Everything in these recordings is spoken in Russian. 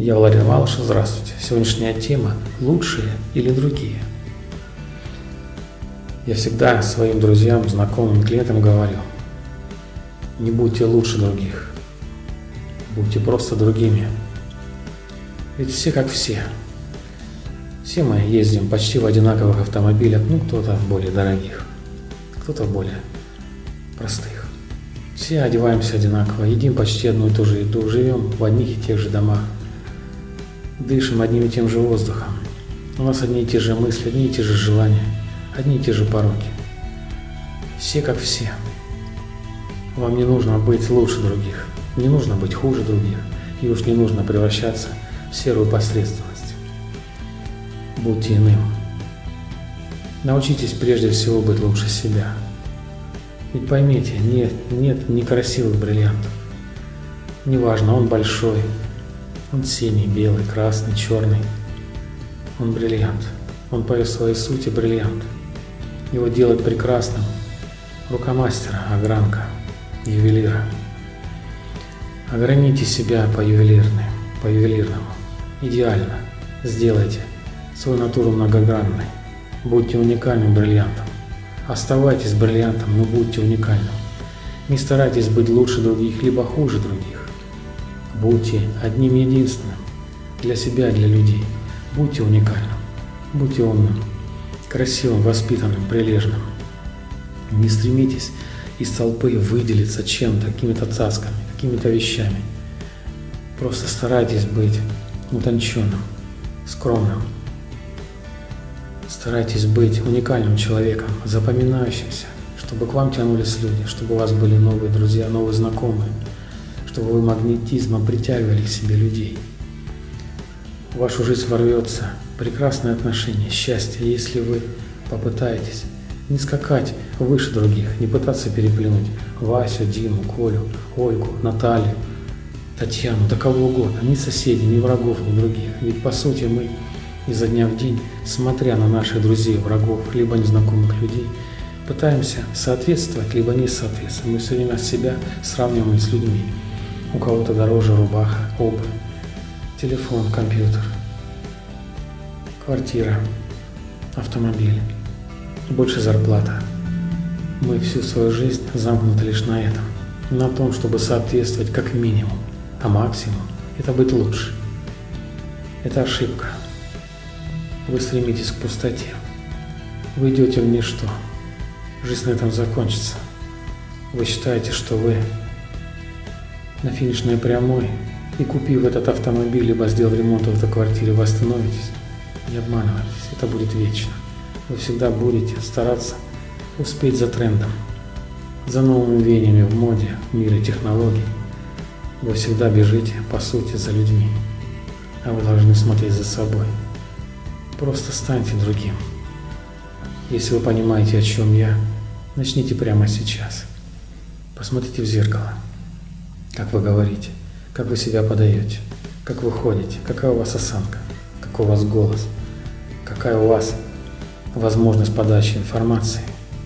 Я Валерий Малыш, здравствуйте. Сегодняшняя тема – лучшие или другие? Я всегда своим друзьям, знакомым, клиентам говорю, не будьте лучше других, будьте просто другими. Ведь все как все. Все мы ездим почти в одинаковых автомобилях, ну кто-то в более дорогих, кто-то в более простых. Все одеваемся одинаково, едим почти одну и ту же еду, живем в одних и тех же домах, дышим одним и тем же воздухом. У нас одни и те же мысли, одни и те же желания, одни и те же пороки. Все как все. Вам не нужно быть лучше других, не нужно быть хуже других, и уж не нужно превращаться в серую посредственность. Будьте иным. Научитесь прежде всего быть лучше себя. Ведь поймите, нет, нет некрасивых бриллиантов. Неважно, он большой, он синий, белый, красный, черный. Он бриллиант. Он по своей сути бриллиант. Его делает прекрасным рука мастера, огранка, ювелира. Ограните себя по ювелирной, по ювелирному. Идеально. Сделайте свою натуру многогранной. Будьте уникальным бриллиантом. Оставайтесь бриллиантом, но будьте уникальным. Не старайтесь быть лучше других, либо хуже других. Будьте одним единственным для себя, для людей. Будьте уникальным, будьте умным, красивым, воспитанным, прилежным. Не стремитесь из толпы выделиться чем-то, какими-то цасками, какими-то вещами. Просто старайтесь быть утонченным, скромным. Старайтесь быть уникальным человеком, запоминающимся, чтобы к вам тянулись люди, чтобы у вас были новые друзья, новые знакомые – чтобы вы магнетизмом притягивали к себе людей. В вашу жизнь ворвется прекрасное отношение, счастье, если вы попытаетесь не скакать выше других, не пытаться переплюнуть Васю, Диму, Колю, Ольгу, Наталью, Татьяну, да кого угодно, ни соседей, ни врагов, ни других. Ведь по сути мы изо дня в день, смотря на наших друзей, врагов, либо незнакомых людей, пытаемся соответствовать, либо не соответствовать. Мы все время себя сравниваем с людьми. У кого-то дороже рубаха, обувь, телефон, компьютер, квартира, автомобиль, больше зарплата. Мы всю свою жизнь замкнуты лишь на этом, на том, чтобы соответствовать как минимум, а максимум – это быть лучше. Это ошибка. Вы стремитесь к пустоте. Вы идете в ничто. Жизнь на этом закончится. Вы считаете, что вы на финишной прямой и купив этот автомобиль, либо сделав ремонт в этой квартире, вы остановитесь, не обманывайтесь, это будет вечно. Вы всегда будете стараться успеть за трендом, за новыми веяниями в моде, в мире технологий. Вы всегда бежите, по сути, за людьми, а вы должны смотреть за собой. Просто станьте другим. Если вы понимаете, о чем я, начните прямо сейчас. Посмотрите в зеркало как вы говорите, как вы себя подаете, как вы ходите, какая у вас осанка, какой у вас голос, какая у вас возможность подачи информации,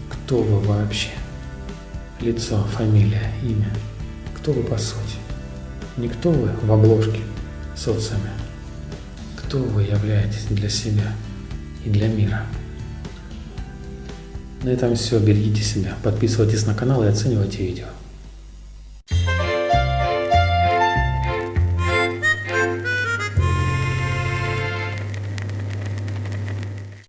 кто вы вообще, лицо, фамилия, имя, кто вы по сути, не кто вы в обложке социуме, кто вы являетесь для себя и для мира. На этом все. Берегите себя, подписывайтесь на канал и оценивайте видео.